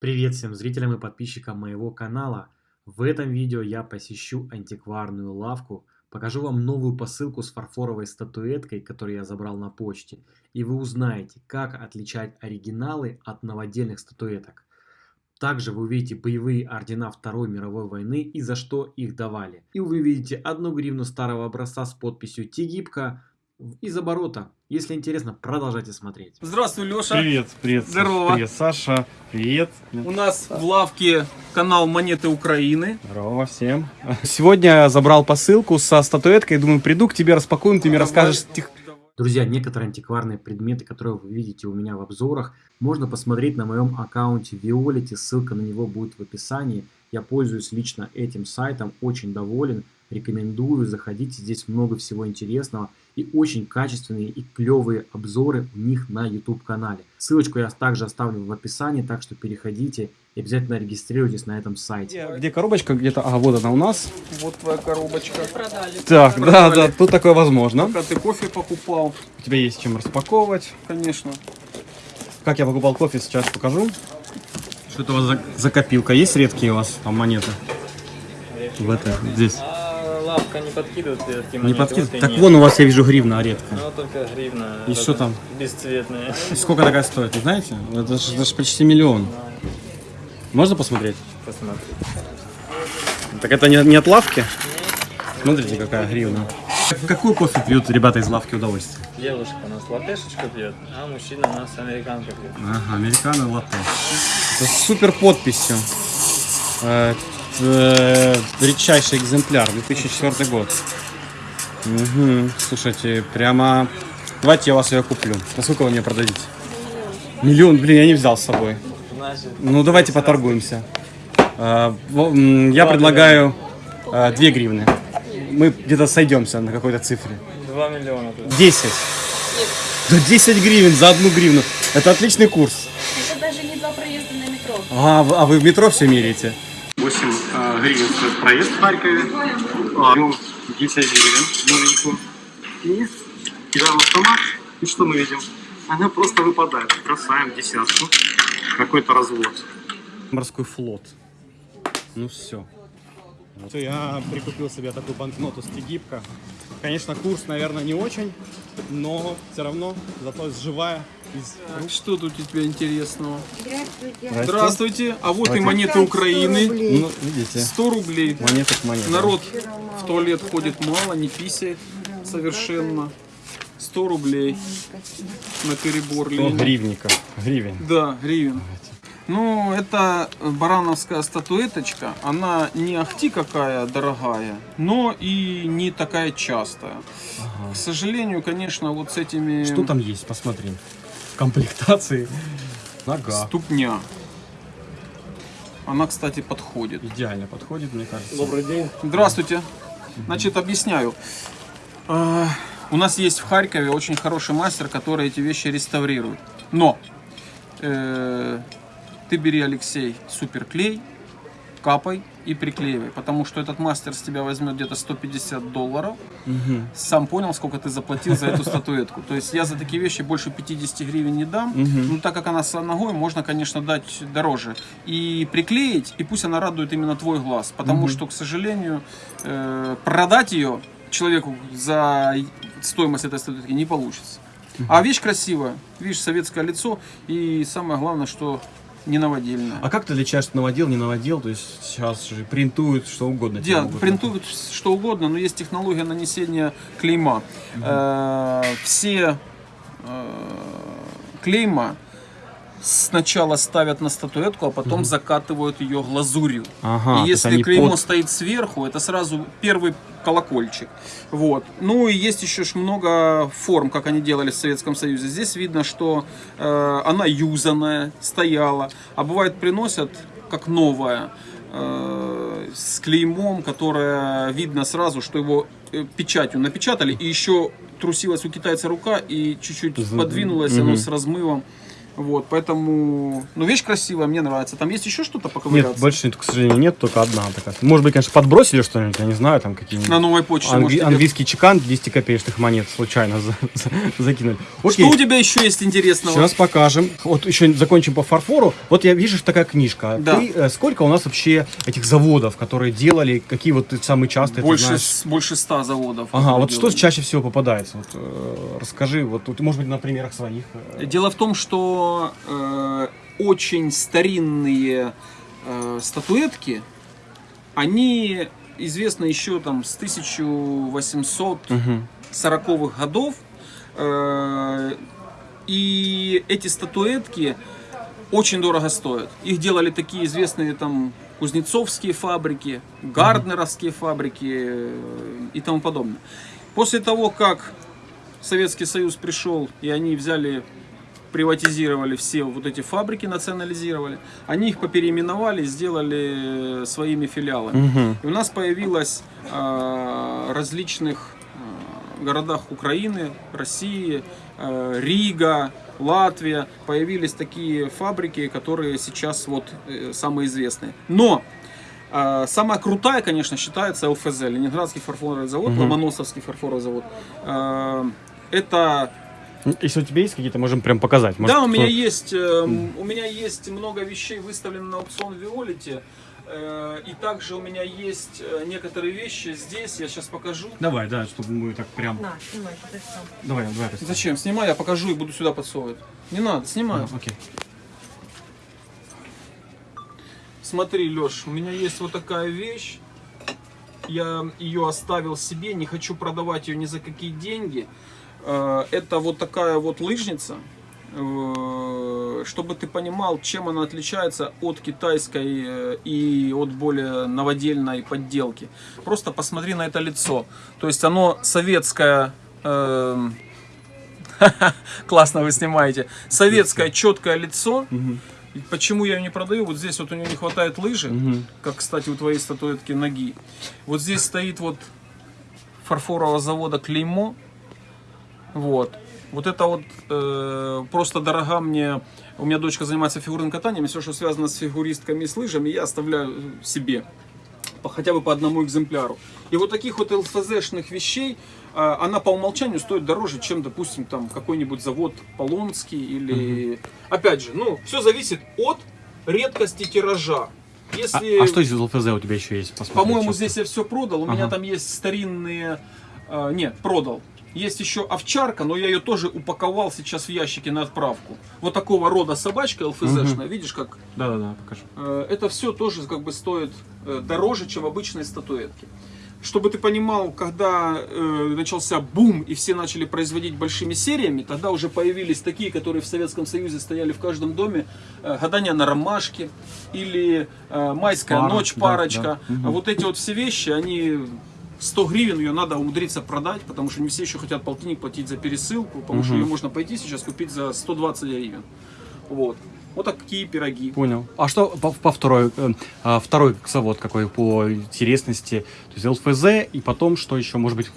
Привет всем зрителям и подписчикам моего канала. В этом видео я посещу антикварную лавку, покажу вам новую посылку с фарфоровой статуэткой, которую я забрал на почте, и вы узнаете, как отличать оригиналы от новодельных статуэток. Также вы увидите боевые ордена Второй мировой войны и за что их давали. И вы увидите одну гривну старого образца с подписью Тигибка из оборота. Если интересно, продолжайте смотреть. Здравствуй, Леша. Привет, привет. Здорово. Привет, Саша. Привет. У нас в лавке канал Монеты Украины. Здорово всем. Сегодня я забрал посылку со статуэткой. Думаю, приду к тебе, распакуем, ты мне Давай. расскажешь. тех- Друзья, некоторые антикварные предметы, которые вы видите у меня в обзорах, можно посмотреть на моем аккаунте Violet, ссылка на него будет в описании. Я пользуюсь лично этим сайтом, очень доволен, рекомендую, заходите, здесь много всего интересного и очень качественные и клевые обзоры у них на YouTube канале. Ссылочку я также оставлю в описании, так что переходите и обязательно регистрируйтесь на этом сайте. Где, где коробочка? Где-то. А, вот она у нас. Вот твоя коробочка. Так, да, да, тут такое возможно. Пока ты кофе покупал, У тебя есть чем распаковывать. конечно. Как я покупал кофе, сейчас покажу. Что это у вас за, за копилка? Есть редкие у вас там монеты? В это, здесь. Лавка не подкидывает редкие Не монеты? подкидывай. Вот и Так нет. вон у вас, я вижу, гривна редкая. Ну, только гривна. И что там? Бесцветная. И сколько такая стоит, вы знаете? Это же, это же почти миллион. Можно посмотреть? Посмотри. Так это не, не от лавки? Смотрите, какая гривна. Какую кофе пьют ребята из лавки удовольствия? Девушка у нас латешечку пьет, а мужчина у нас американка пьет. Ага, американо латте. Это с супер подписью. Э, э, редчайший экземпляр, 2004 год. Мгм, Слушайте, прямо... Давайте я вас ее куплю. На сколько вы мне продадите? Миллион, блин, я не взял с собой. Значит, Ну, давайте поторгуемся. Э, Я предлагаю 2 гривны. Мы где-то сойдемся на какой-то цифре. 2 миллиона. тут. 10. Да 10 гривен за одну гривну. Это отличный курс. Это даже не два проезда на метро. А, вы- а вы в метро все меряете? 8 гривен стоит проезд в Харькове. А, ну, 10 гривен новенькую. И кидаем автомат. И что мы видим? Она просто выпадает. Бросаем десятку. Какой-то развод. Морской флот. Ну все. Я прикупил себе такую банкноту с Тегибка. Конечно, курс, наверное, не очень, но все равно, зато живая рук. Что тут у тебя интересного? Здравствуйте. Здравствуйте. А вот и Давайте. монеты Украины. Ну, видите, 100 рублей. монета к монете. Народ в туалет ходит мало, не писает совершенно. 100 рублей на перебор Сто лень. гривников. Гривен. Да, гривен. Ну, это барановская статуэточка. Она не ахти какая дорогая, но и не такая частая. К сожалению, конечно, вот с этими... Что там есть, посмотри. Комплектации. Нога. Ступня. Она, кстати, подходит. Идеально подходит, мне кажется. Добрый день. Здравствуйте. Значит, объясняю. А, У нас есть в Харькове очень хороший мастер, который эти вещи реставрирует. Но э, ты бери, Алексей, суперклей, капай и приклеивай, потому что этот мастер с тебя возьмет где-то 150 долларов. Сам понял, сколько ты заплатил за эту статуэтку. То есть я за такие вещи больше 50 гривен не дам. Ну, так как она с ногой, можно, конечно, дать дороже. И приклеить, и пусть она радует именно твой глаз. Потому что, к сожалению, э, продать ее человеку за стоимость этой статуэтки не получится. А вещь красивая. Видишь, советское лицо. И самое главное, что не новодельная. А как ты отличаешь, что наводил, не наводил? То есть сейчас же принтуют что угодно. могут принтуют что угодно, но есть технология нанесения клейма. Э, все э, клейма сначала ставят на статуэтку, а потом закатывают ее глазурью. Ага, И если клеймо под- стоит сверху, это сразу первый колокольчик. Вот. Ну и есть еще ж много форм, как они делали в Советском Союзе. Здесь видно, что э, она юзанная, стояла, а бывает приносят как новая э, с клеймом, которое видно сразу, что его э, печатью напечатали, и еще трусилась у китайца рука и чуть-чуть подвинулась оно с размывом. Вот, поэтому, ну, вещь красивая, мне нравится. Там есть еще что-то Нет, поковыряться? больше, к сожалению, нет, только одна такая. Может быть, конечно, подбросили что-нибудь, я не знаю, там какие-нибудь... На новой почте. Англи- может, тебе- английский чекан 10 копеечных монет случайно за- за- закинули. Что Окей, у тебя еще есть интересного? сейчас покажем. Вот еще закончим по фарфору. Вот я вижу, что такая книжка. Да. Ты, э, сколько у нас вообще этих заводов, которые делали, какие вот ты самые частые, ты больше, знаешь? с- больше ста заводов. Ага, вот что делают. чаще всего попадается? Вот, э, расскажи, вот, вот, может быть, на примерах своих. э. Дело в том, что э, очень старинные э, статуэтки, они известны еще там с 1840-х годов. Э, и эти статуэтки очень дорого стоят. Их делали такие известные там кузнецовские фабрики, гарднеровские фабрики э, и тому подобное. После того, как Советский Союз пришел, и они взяли, приватизировали все вот эти фабрики, национализировали, они их попереименовали, сделали своими филиалами. И у нас появилось э, различных э, городах Украины, России, э, Рига, Латвия, появились такие фабрики, которые сейчас вот э, самые известные. Но э, самая крутая, конечно, считается ЛФЗ, Ленинградский фарфоровый завод, Ломоносовский фарфоровый завод. Э, это Если у тебя есть какие-то, можем прям показать. Может, да, у меня кто- есть, э, у меня есть много вещей выставлено на аукцион в Виолете. э, И также у меня есть э, некоторые вещи здесь, я сейчас покажу. Давай, да, чтобы мы так прям... На, снимай, ты сам. Давай, давай. Растя. Зачем? Снимай, я покажу и буду сюда подсовывать. Не надо, снимаю. А, Окей. Смотри, Леш, у меня есть вот такая вещь. Я ее оставил себе, не хочу продавать ее ни за какие деньги. Э, Это вот такая вот лыжница. Э, Чтобы ты понимал, чем она отличается от китайской э, и от более новодельной подделки. Просто посмотри на это лицо. То есть оно советское... эм, Классно вы снимаете. Советское четкое лицо. Почему я ее не продаю? Вот здесь вот у нее не хватает лыжи, как, кстати, у твоей статуэтки ноги. Вот здесь стоит вот фарфорового завода клеймо. Вот. Вот это вот э, просто дорога мне. У меня дочка занимается фигурным катанием, и все, что связано с фигуристками и с лыжами, я оставляю себе. По- хотя бы по одному экземпляру. И вот таких вот ЛФЗшных вещей, э, она по умолчанию стоит дороже, чем, допустим, там какой-нибудь завод Полонский или... Опять же, ну, все зависит от редкости тиража. А, Если... а что из ЛФЗ у тебя еще есть? По-моему, здесь я все продал. У меня Ага. там есть старинные... э, нет, продал. Есть еще овчарка, но я ее тоже упаковал сейчас в ящике на отправку. Вот такого рода собачка ЛФЗшная. Видишь, как Да-да-да, покажу. Э, это все тоже как бы стоит э, дороже, чем обычные статуэтки. Чтобы ты понимал, когда э, начался бум и все начали производить большими сериями, тогда уже появились такие, которые в Советском Союзе стояли в каждом доме, э, гадание на ромашке или э, майская Пара, ночь, да, парочка. да. Мгм. А вот эти вот все вещи, они 100 гривен ее надо умудриться продать, потому что не все еще хотят полтинник платить за пересылку, потому что ее можно пойти сейчас купить за 120 гривен. Вот. Вот такие пироги. Понял. А что по, по второй, э, а, второй завод какой по интересности? То есть ЛФЗ и потом что еще? Может быть,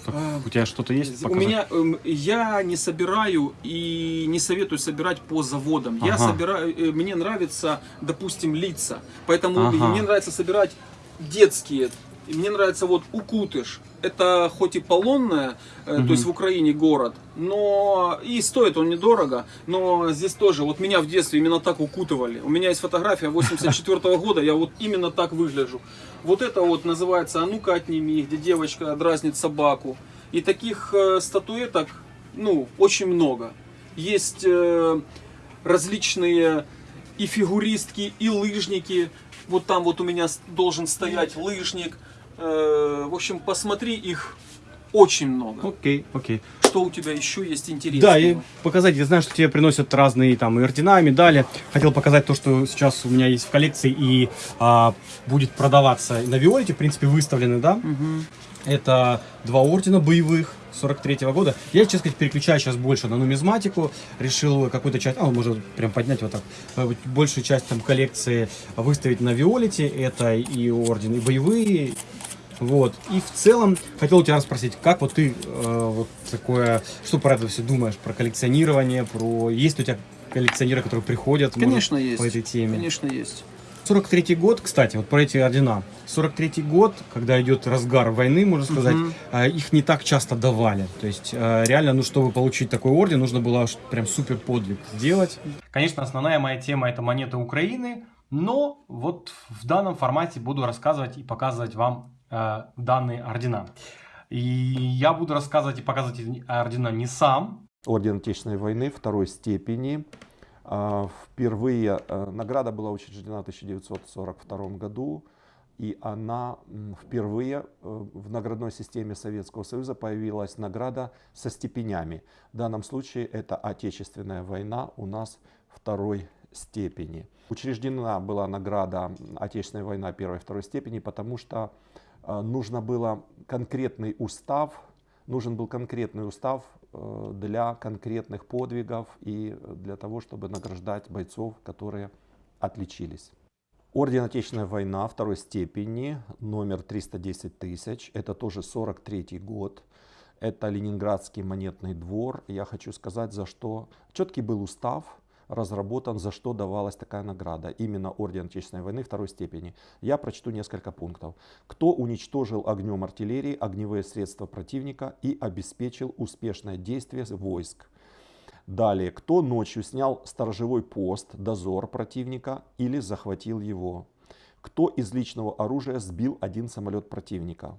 у тебя что-то есть? У показать? меня эм, я не собираю и не советую собирать по заводам. Я Ага. собираю, э, мне нравится, допустим, лица, поэтому Ага. мне нравится собирать детские. И мне нравится вот Укутыш. Это хоть и полонная, э, то есть в Украине город, но и стоит он недорого, но здесь тоже, вот меня в детстве именно так укутывали. У меня есть фотография 84 года, я вот именно так выгляжу. Вот это вот называется «А ну-ка отними», где девочка дразнит собаку. И таких э, статуэток, ну, очень много. Есть э, различные и фигуристки, и лыжники. Вот там вот у меня должен стоять лыжник. Э, в общем, посмотри, их очень много. Окей, окей. Что у тебя еще есть интересного? Да, и показать, я знаю, что тебе приносят разные там и ордена, и медали. Хотел показать то, что сейчас у меня есть в коллекции и а, будет продаваться на Виолете, в принципе, выставлены, да? Это два ордена боевых 43 года. Я, честно сказать, переключаю сейчас больше на нумизматику. Решил какую-то часть, а, может прям поднять вот так, э, большую часть там коллекции выставить на Виолете. Это и ордены боевые, вот. И в целом хотел у тебя спросить, как вот ты э, вот такое, что про это все думаешь, про коллекционирование, про есть ли у тебя коллекционеры, которые приходят может, Конечно, есть. по этой теме. Конечно, есть. 43 год, кстати, вот про эти ордена. 43 год, когда идет разгар войны, можно сказать, Мгм. а, их не так часто давали. То есть а, реально, ну, чтобы получить такой орден, нужно было прям супер подвиг сделать. Конечно, основная моя тема это монеты Украины, но вот в данном формате буду рассказывать и показывать вам а, данные ордена. И я буду рассказывать и показывать ордена не сам, Орден Отечественной войны второй степени. А, Впервые э, награда была учреждена в 1942 году, и она впервые э, в наградной системе Советского Союза появилась награда со степенями. В данном случае это Отечественная война у нас второй степени. Учреждена была награда Отечественная война первой и второй степени, потому что э, нужно было конкретный устав, нужен был конкретный устав э, для конкретных подвигов и для того, чтобы награждать бойцов, которые отличились. Орден Отечественная война второй степени, номер 310 тысяч, это тоже 43 год. Это Ленинградский монетный двор. Я хочу сказать, за что четкий был устав, разработан, за что давалась такая награда. Именно Орден Отечественной войны второй степени. Я прочту несколько пунктов. Кто уничтожил огнем артиллерии огневые средства противника и обеспечил успешное действие войск. Далее, кто ночью снял сторожевой пост, дозор противника или захватил его? Кто из личного оружия сбил один самолет противника?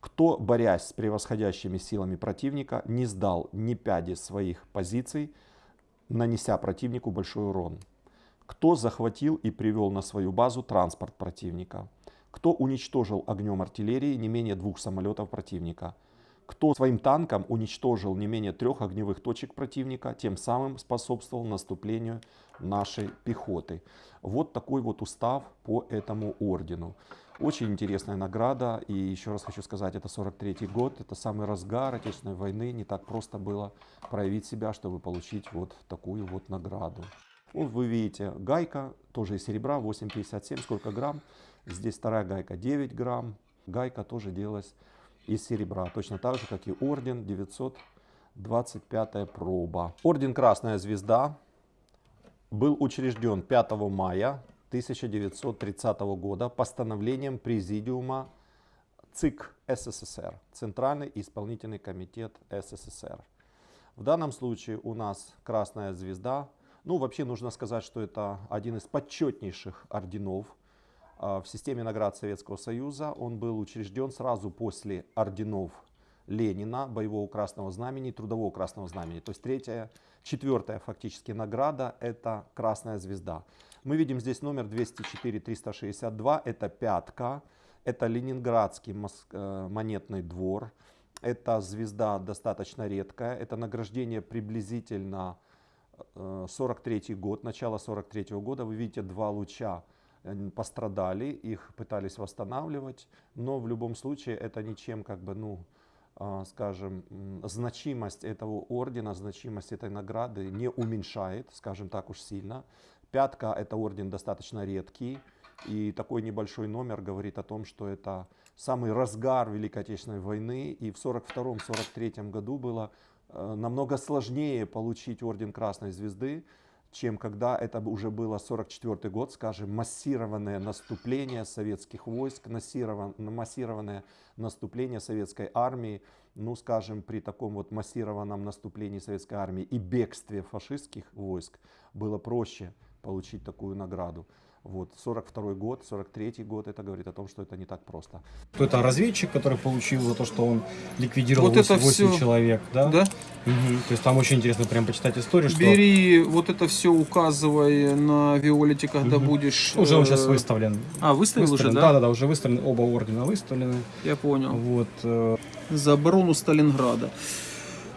Кто, борясь с превосходящими силами противника, не сдал ни пяди своих позиций, нанеся противнику большой урон? Кто захватил и привел на свою базу транспорт противника? Кто уничтожил огнем артиллерии не менее двух самолетов противника? Кто своим танком уничтожил не менее трех огневых точек противника, тем самым способствовал наступлению нашей пехоты. Вот такой вот устав по этому ордену. Очень интересная награда. И еще раз хочу сказать, это 43 год, это самый разгар Отечественной войны. Не так просто было проявить себя, чтобы получить вот такую вот награду. Вот вы видите, гайка тоже из серебра, 8,57, сколько грамм. Здесь вторая гайка 9 грамм. Гайка тоже делалась из серебра, точно так же, как и орден 925 проба. Орден Красная Звезда был учрежден 5 мая 1930 года постановлением Президиума ЦИК СССР, Центральный исполнительный комитет СССР. В данном случае у нас Красная Звезда. Ну, вообще нужно сказать, что это один из почетнейших орденов а, в системе наград Советского Союза. Он был учрежден сразу после орденов Ленина, боевого красного знамени, трудового красного знамени. То есть третья, четвертая фактически награда это Красная Звезда. Мы видим здесь номер 204-362, это пятка, это Ленинградский э, монетный двор. Эта звезда достаточно редкая, это награждение приблизительно э, 43 год, начало 43 года. Вы видите два луча э, пострадали, их пытались восстанавливать, но в любом случае это ничем как бы, ну, скажем, м, значимость этого ордена, значимость этой награды не уменьшает, скажем так уж сильно. Пятка это орден достаточно редкий, и такой небольшой номер говорит о том, что это самый разгар Великой Отечественной войны, и в 42-43 году было э, намного сложнее получить орден Красной Звезды, чем когда это уже было 44 год, скажем, массированное наступление советских войск, массирован- массированное наступление советской армии, ну, скажем, при таком вот массированном наступлении советской армии и бегстве фашистских войск было проще получить такую награду. Вот, 42 год, 43 год, это говорит о том, что это не так просто. Это разведчик, который получил за то, что он ликвидировал Вот это 8, всё. человек, да? Да? Мгм. То есть там очень интересно прям почитать историю, что Бери вот это все, указывай на Виолете, когда Мгм. будешь. уже он э, сейчас выставлен. А, выставил Выставлен. уже, Да, да? да, да, уже выставлены, оба ордена выставлены. Я понял. Вот. э, За оборону Сталинграда.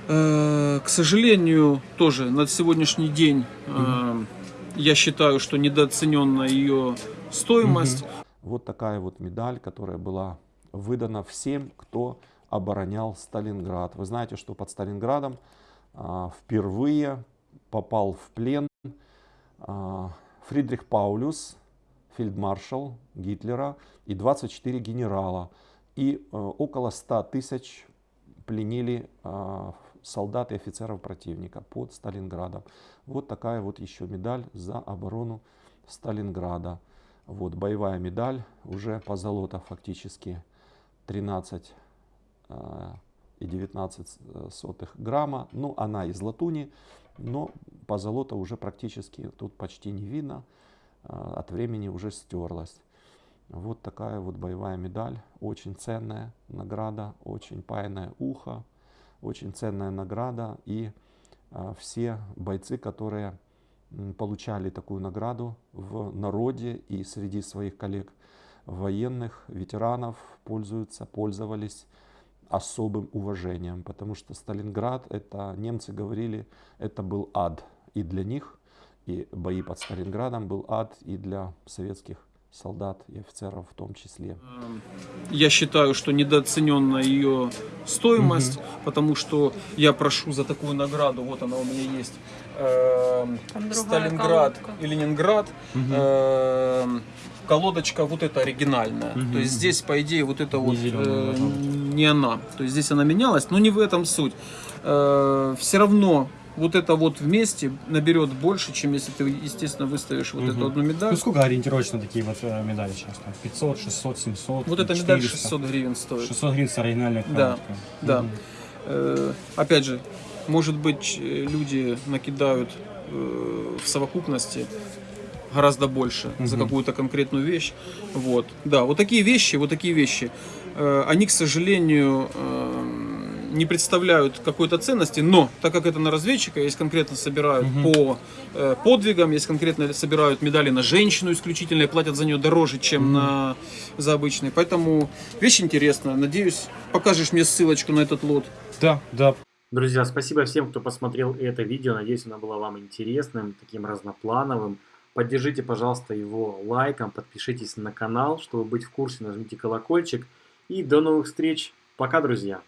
Э, К сожалению, тоже на сегодняшний день э, я считаю, что недооценена ее стоимость. Вот такая вот медаль, которая была выдана всем, кто оборонял Сталинград. Вы знаете, что под Сталинградом а, впервые попал в плен а, Фридрих Паулюс, фельдмаршал Гитлера и 24 генерала. И э, около 100 тысяч пленили а, солдат и офицеров противника под Сталинградом. Вот такая вот еще медаль за оборону Сталинграда. Вот боевая медаль, уже позолота фактически 13 э, и 19 сотых грамма. Ну, она из латуни, но позолота уже практически тут почти не видно. Э, от времени уже стерлась. Вот такая вот боевая медаль, очень ценная награда, очень паянное ухо, очень ценная награда. И э, все бойцы, которые получали такую награду в народе и среди своих коллег военных, ветеранов пользуются, пользовались особым уважением, потому что Сталинград, это немцы говорили, это был ад и для них, и бои под Сталинградом был ад и для советских солдат и офицеров в том числе. Я считаю, что недооценена ее стоимость, потому что я прошу за такую награду, вот она у меня есть, другая Сталинград колодка. и Ленинград. Эм, Колодочка вот эта оригинальная. То есть здесь, по идее, вот это вот зелёная э, не она. То есть здесь она менялась, но не в этом суть. Все равно вот это вот вместе наберет больше, чем если ты, естественно, выставишь вот эту одну медаль. Ну сколько ориентировочно такие вот э, медали сейчас? Там 500, 600, 700, Вот эта медаль 400? 600 гривен стоит. 600 гривен с оригинальной Да, колодкой. да. Э, опять же, может быть, люди накидают э, в совокупности гораздо больше за Мгм. какую-то конкретную вещь. Вот. Да, вот такие вещи, вот такие вещи, э, они, к сожалению, э, не представляют какой-то ценности, но так как это на разведчика, есть конкретно собирают по э, подвигам, есть конкретно собирают медали на женщину исключительно и платят за нее дороже, чем на, за обычные. Поэтому вещь интересная. Надеюсь, покажешь мне ссылочку на этот лот. Да, да, Друзья, спасибо всем, кто посмотрел это видео. Надеюсь, оно было вам интересным, таким разноплановым. Поддержите, пожалуйста, его лайком, подпишитесь на канал, чтобы быть в курсе, нажмите колокольчик. И до новых встреч. Пока, друзья!